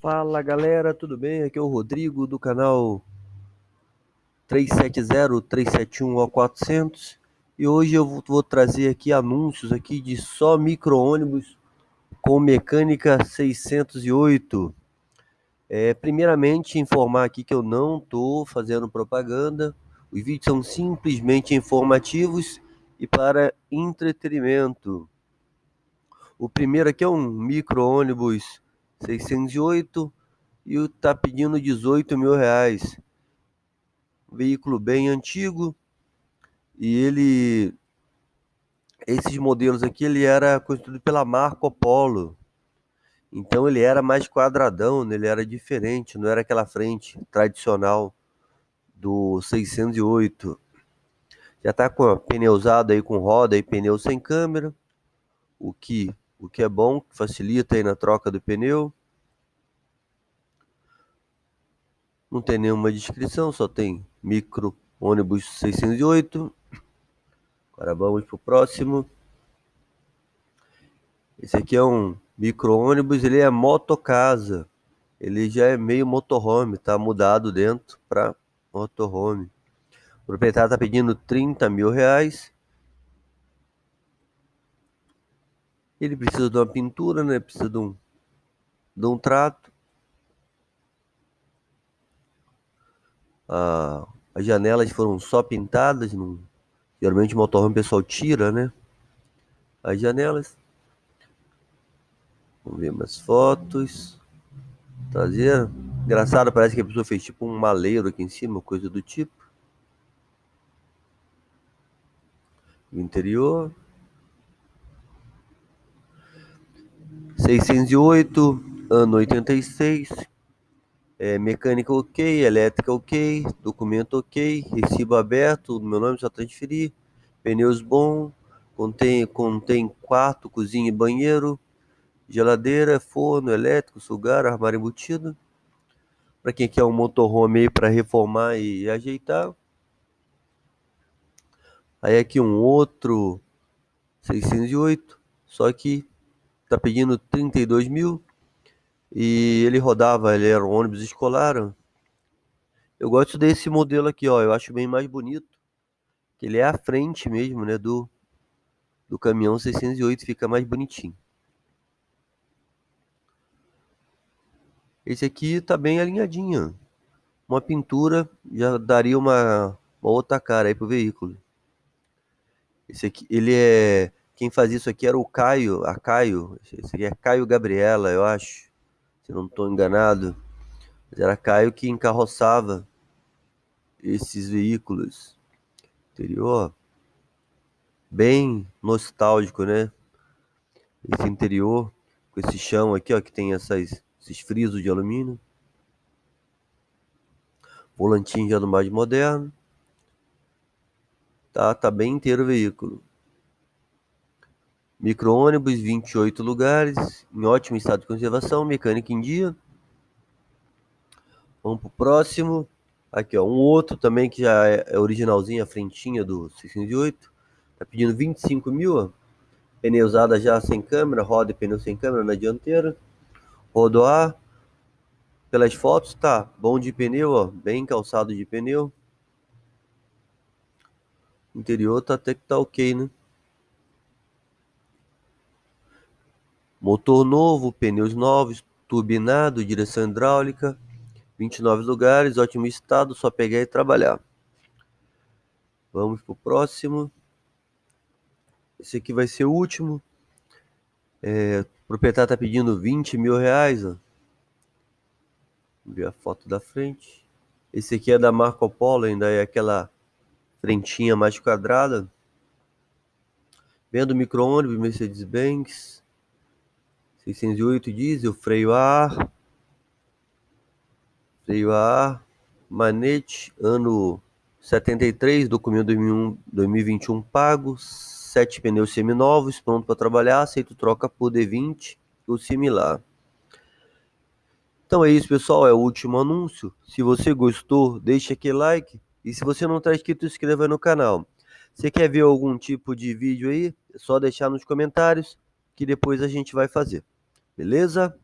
Fala galera, tudo bem? Aqui é o Rodrigo do canal 370-371-400 e hoje eu vou trazer aqui anúncios aqui de só micro-ônibus com mecânica 608. É, primeiramente informar aqui que eu não estou fazendo propaganda, os vídeos são simplesmente informativos e para entretenimento. O primeiro aqui é um micro-ônibus 608 e está pedindo 18 mil reais. Veículo bem antigo e ele esses modelos aqui ele era construído pela Marco Polo. Então ele era mais quadradão, né? ele era diferente, não era aquela frente tradicional do 608. Já está com pneu usado aí com roda e pneu sem câmera, o que o que é bom, facilita aí na troca do pneu. Não tem nenhuma descrição, só tem micro ônibus 608. Agora vamos para o próximo. Esse aqui é um micro ônibus, ele é motocasa. Ele já é meio motorhome, tá mudado dentro para motorhome. O proprietário está pedindo 30 mil reais. Ele precisa de uma pintura, né? Precisa de um, de um trato. Ah, as janelas foram só pintadas. Não... Geralmente o motorhome pessoal tira, né? As janelas. Vamos ver umas fotos. Traseira. Engraçado, parece que a pessoa fez tipo um maleiro aqui em cima, coisa do tipo. O interior. 608, ano 86, é, mecânica ok, elétrica ok, documento ok, recibo aberto, meu nome só transferir, pneus bom, contém, contém quarto, cozinha e banheiro, geladeira, forno elétrico, sugar, armário embutido. Para quem quer um motorhome aí para reformar e ajeitar. Aí aqui um outro 608, só que tá pedindo 32 mil. E ele rodava, ele era um ônibus escolar. Eu gosto desse modelo aqui, ó. Eu acho bem mais bonito. Que ele é a frente mesmo, né? Do, do caminhão 608, fica mais bonitinho. Esse aqui tá bem alinhadinho. Uma pintura já daria uma, uma outra cara aí pro veículo. Esse aqui, ele é quem fazia isso aqui era o Caio, a Caio, esse aqui é Caio Gabriela, eu acho, se não estou enganado. Mas era Caio que encarroçava esses veículos. Interior bem nostálgico, né? Esse interior com esse chão aqui, ó, que tem essas, esses frisos de alumínio. Volantinho já do mais moderno. Tá, tá bem inteiro o veículo. Micro-ônibus, 28 lugares, em ótimo estado de conservação, mecânica em dia. Vamos pro próximo. Aqui, ó, um outro também que já é originalzinho, a frentinha do 608. Tá pedindo 25 mil, ó. Pneu usada já sem câmera, roda e pneu sem câmera na dianteira. Rodoar. Pelas fotos, tá bom de pneu, ó, bem calçado de pneu. interior tá até que tá ok, né? Motor novo, pneus novos, turbinado, direção hidráulica, 29 lugares, ótimo estado, só pegar e trabalhar. Vamos pro próximo. Esse aqui vai ser o último. É, o proprietário está pedindo 20 mil reais. Vamos ver a foto da frente. Esse aqui é da Marco Polo, ainda é aquela frentinha mais quadrada. Vendo micro-ônibus, Mercedes-Benz. 608 diesel, freio a ar, freio a ar, manete, ano 73, documento 2001, 2021 pago, 7 pneus seminovos, pronto para trabalhar, aceito troca por D20 ou similar. Então é isso, pessoal, é o último anúncio. Se você gostou, deixe aquele like. E se você não está inscrito, inscreva no canal. Se quer ver algum tipo de vídeo aí, é só deixar nos comentários que depois a gente vai fazer. Beleza?